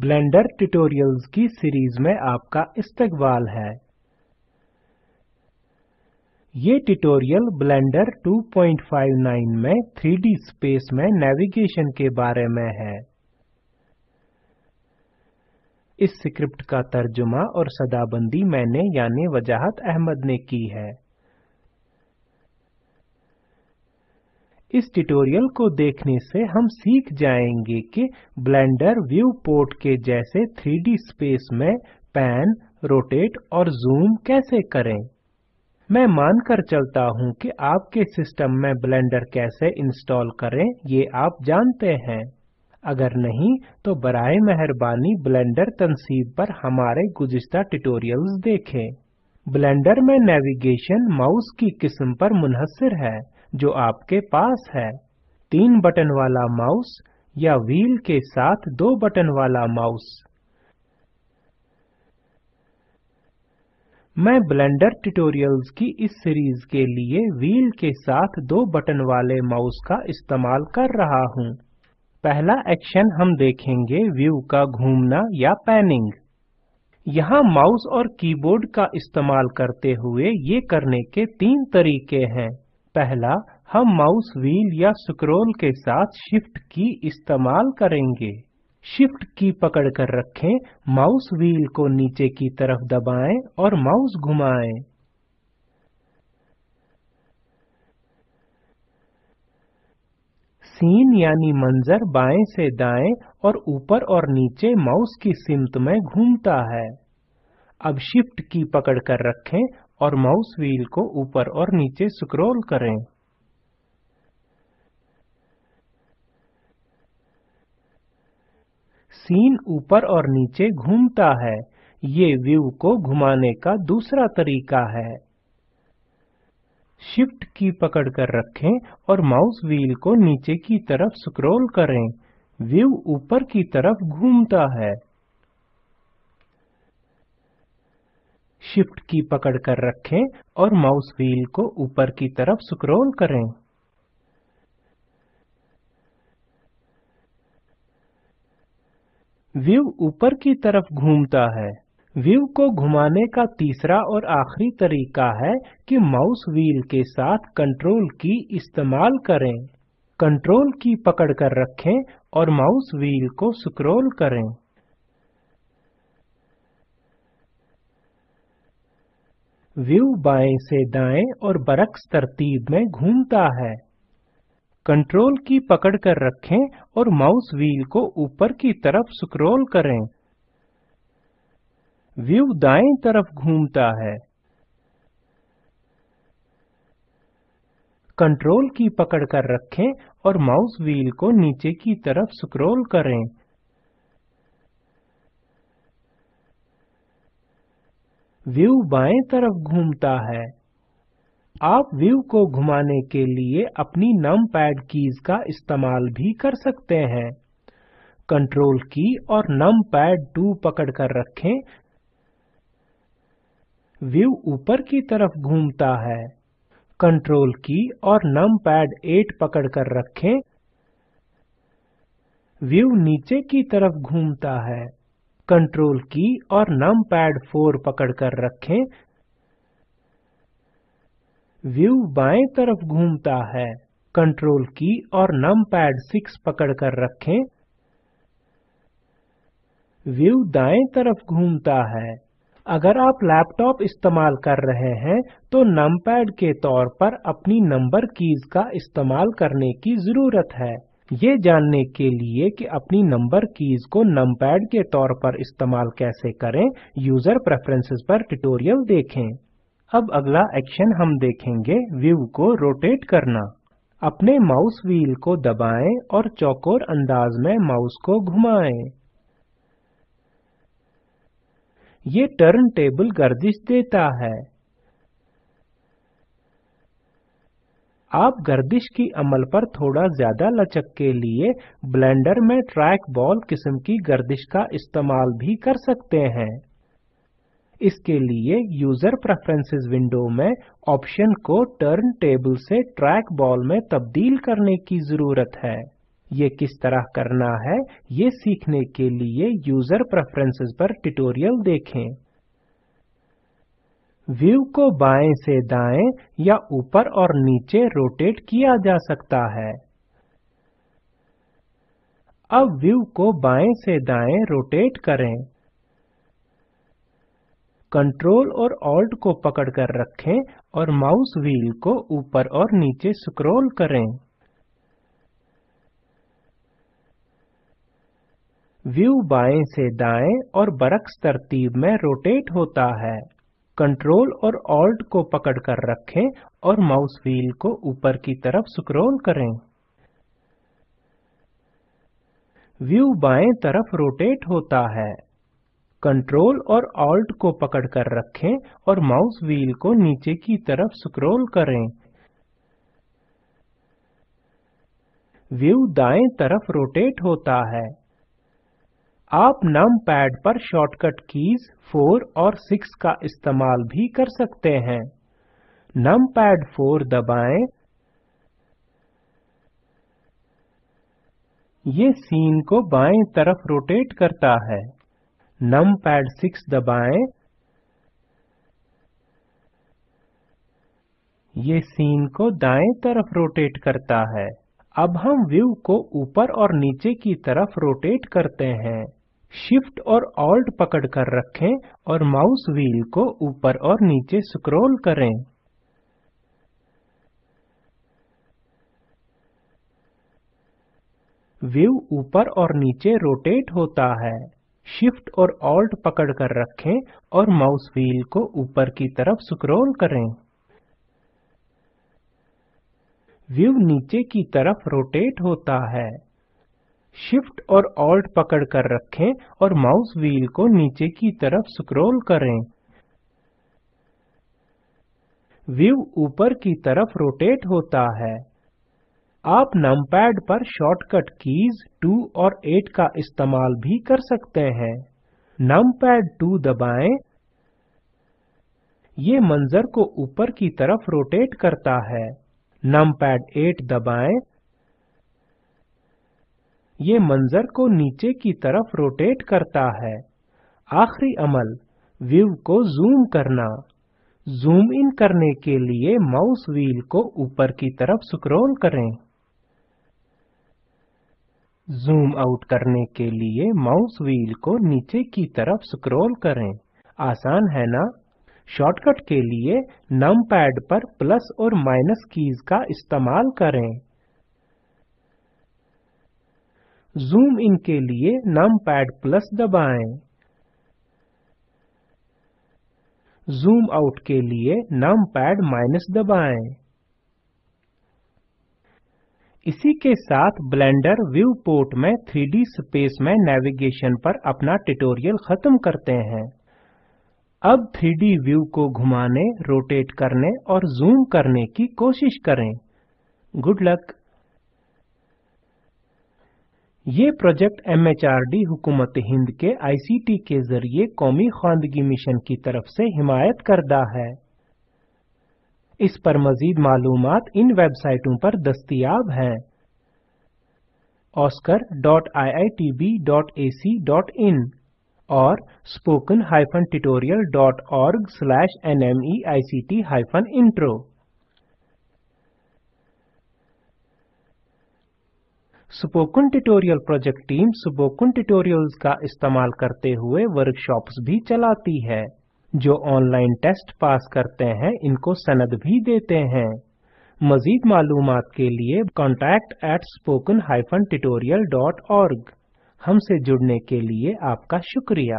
Blender tutorials की series में आपका इस्तकबाल है। ये ट्यूटोरियल ब्लेंडर 259 में 3D स्पेस में नेविगेशन के बारे में है। इस स्क्रिप्ट का तर्जुमा और सदाबंदी मैंने यानी वजाहत अहमद ने की है। इस ट्यूटोरियल को देखने से हम सीख जाएँगे कि ब्लेंडर व्यू पोर्ट के जैसे 3D स्पेस में पैन, रोटेट और जूम कैसे करें। मैं मानकर चलता हूँ कि आपके सिस्टम में ब्लेंडर कैसे इंस्टॉल करें, ये आप जानते हैं। अगर नहीं तो बराए मेहरबानी ब्लेंडर तनसीब पर हमारे गुज़िश्ता ट्यूटोरियल्स देखें। ब्लेंडर में नेविगेशन माउस की किस्म पर मुनहसर है। जो आपके पास है। तीन बटन वाला माउस या व्हील के साथ दो बटन वाला माउस। मैं ब्लेंडर ट्यूटोरियल्स की इस सीरीज़ के लिए व्हील के साथ दो बटन वाले माउस का इस्तेमाल कर रहा हूँ। पहला एक्शन हम देखेंगे व्यू का घूमना या पैनिंग। यहाँ माउस और कीबोर्ड का इस्तेमाल करते हुए ये करने के तीन तरीके हैं। पहला, हम माउस व्हील या स्क्रॉल के साथ शिफ्ट की इस्तेमाल करेंगे। शिफ्ट की पकड़कर रखें, माउस व्हील को नीचे की तरफ़ दबाएँ और माउस घुमाएँ। सीन यानी मंजर बाएँ से दाएँ और ऊपर और नीचे माउस की सिमत में घूमता है। अब शिफ्ट की पकड़कर रखें और माउस व्हील को ऊपर और नीचे स्क्रॉल करें। सीन ऊपर और नीचे घूमता है। ये व्यू को घुमाने का दूसरा तरीका है। शिफ्ट की पकड़कर रखें और माउस व्हील को नीचे की तरफ़ स्क्रॉल करें। व्यू ऊपर की तरफ़ घूमता है। शिफ्ट की पकड़ कर रखें और माउस व्हील को ऊपर की तरफ़ स्क्रॉल करें। व्यू ऊपर की तरफ़ घूमता है। व्यू को घुमाने का तीसरा और आखिरी तरीका है कि माउस व्हील के साथ कंट्रोल की इस्तेमाल करें। कंट्रोल की पकड़ कर रखें और माउस व्हील को स्क्रॉल करें। व्यू बाएँ से दाएँ और बरक्स तरतीब में घूमता है। कंट्रोल की पकड़ कर रखें और माउस व्हील को ऊपर की तरफ़ स्क्रॉल करें। व्यू दाएँ तरफ़ घूमता है। कंट्रोल की पकड़ कर रखें और माउस व्हील को नीचे की तरफ़ स्क्रॉल करें। व्यू बाएँ तरफ़ घूमता है। आप व्यू को घुमाने के लिए अपनी नम पैड कीज का इस्तेमाल भी कर सकते हैं। कंट्रोल की और नम पैड 2 पकड़कर रखें। व्यू ऊपर की तरफ़ घूमता है। कंट्रोल की और नम पैड 8 पकड़कर रखें। व्यू नीचे की तरफ़ घूमता है। कंट्रोल की और नम पैड 4 पकड़कर रखें। व्यू बाएँ तरफ़ घूमता है। कंट्रोल की और नम पैड 6 पकड़कर रखें। व्यू दाएँ तरफ़ घूमता है। अगर आप लैपटॉप इस्तेमाल कर रहे हैं तो नमपैड के तौर पर अपनी नंबर कीज का इस्तेमाल करने की ज़रूरत है। ये जानने के लिए कि अपनी नंबर कीज को नमपैड के तौर पर इस्तेमाल कैसे करें यूज़र प्रेफरेंसेस पर ट्यूटोरियल देखें। अब अगला एक्शन हम देखेंगे व्यू को रोटेट करना। अपने माउस व्हील को दबाएँ और चौकोर अंदाज में माउस को घुमाएँ। ये टर्न टेबल गर्दिश देता है। आप गर्दिश की अमल पर थोड़ा ज़्यादा लचक के लिए ब्लेंडर में ट्रैक बॉल किस्म की गर्दिश का इस्तेमाल भी कर सकते हैं। इसके लिए यूज़र प्रेफरेंसेस विंडो में ऑप्शन को टर्न टेबल से ट्रैक बॉल में तब्दील करने की ज़रूरत है। ये किस तरह करना है, ये सीखने के लिए यूज़र प्रेफरेंसेस पर ट्यूटोरियल देखें। व्यू को बाएँ से दाएँ या ऊपर और नीचे रोटेट किया जा सकता है। अब व्यू को बाएँ से दाएँ रोटेट करें। कंट्रोल और ऑल्ट को पकड़कर रखें और माउस व्हील को ऊपर और नीचे स्क्रॉल करें। व्यू बाएँ से दाएँ और बरक्स तरतीब में रोटेट होता है। कंट्रोल और ऑल्ट को पकड़कर रखें और माउस व्हील को ऊपर की तरफ़ स्क्रॉल करें। व्यू बाएँ तरफ़ रोटेट होता है। कंट्रोल और ऑल्ट को पकड़कर रखें और माउस व्हील को नीचे की तरफ़ स्क्रॉल करें। व्यू दाएँ तरफ़ रोटेट होता है। आप पैड पर शॉर्टकट कीज 4 और 6 का इस्तेमाल भी कर सकते हैं। पैड 4 दबाएँ। ये सीन को बाएँ तरफ़ रोटेट करता है। पैड 6 दबाएँ। ये सीन को दाएँ तरफ़ रोटेट करता है। अब हम व्यू को ऊपर और नीचे की तरफ़ रोटेट करते हैं। शिफ्ट और ऑल्ट पकड़कर रखें और माउस व्हील को ऊपर और नीचे स्क्रॉल करें। व्यू ऊपर और नीचे रोटेट होता है। शिफ्ट और ऑल्ट पकड़कर रखें और माउस व्हील को ऊपर की तरफ़ स्क्रॉल करें। व्यू नीचे की तरफ़ रोटेट होता है। शिफ्ट और ऑल्ट पकड़कर रखें और माउस व्हील को नीचे की तरफ़ स्क्रॉल करें। व्यू ऊपर की तरफ़ रोटेट होता है। आप नमपैड पर शॉर्टकट कीज 2 और 8 का इस्तेमाल भी कर सकते हैं। नमपैड 2 दबाएँ। ये मंजर को ऊपर की तरफ़ रोटेट करता है। नमपैड 8 दबाएँ। ये मंजर को नीचे की तरफ़ रोटेट करता है। आखिरी अमल व्यू को जूम करना। जूम इन करने के लिए माउस व्हील को ऊपर की तरफ़ स्क्रॉल करें। जूम आउट करने के लिए माउस व्हील को नीचे की तरफ़ स्क्रॉल करें। आसान है ना? शॉर्टकट के लिए नम पैड पर प्लस और माइनस कीज का इस्तेमाल करें। जूम इन के लिए नम पैड प्लस दबाएँ। जूम आउट के लिए नम पैड माइनस दबाएँ। इसी के साथ ब्लेंडर व्यू पोर्ट में 3D स्पेस में नेविगेशन पर अपना ट्यूटोरियल खत्म करते हैं। अब 3D व्यू को घुमाने, रोटेट करने और जूम करने की कोशिश करें। Good luck. ये प्रोजेक्ट एमएचआरडी हुकूमत हिंद के आईसीटी के ज़रिए कौमी खानदगी मिशन की तरफ़ से हिमायत करदा है। इस पर मजीद मालूम इन वेबसाइटों पर दस्तियाब हैं। oscar.iitb.ac.in और spoken-tutorial.org/nmeict-intro spoken tutorial project team spoken tutorials का इस्तेमाल करते हुए वर्कशॉप्स भी चलाती है। जो ऑनलाइन टेस्ट पास करते हैं, इनको सनद भी देते हैं। मजीद मालूम के लिए contact at spoken at tutorial dot org हमसे जुड़ने के लिए आपका शुक्रिया।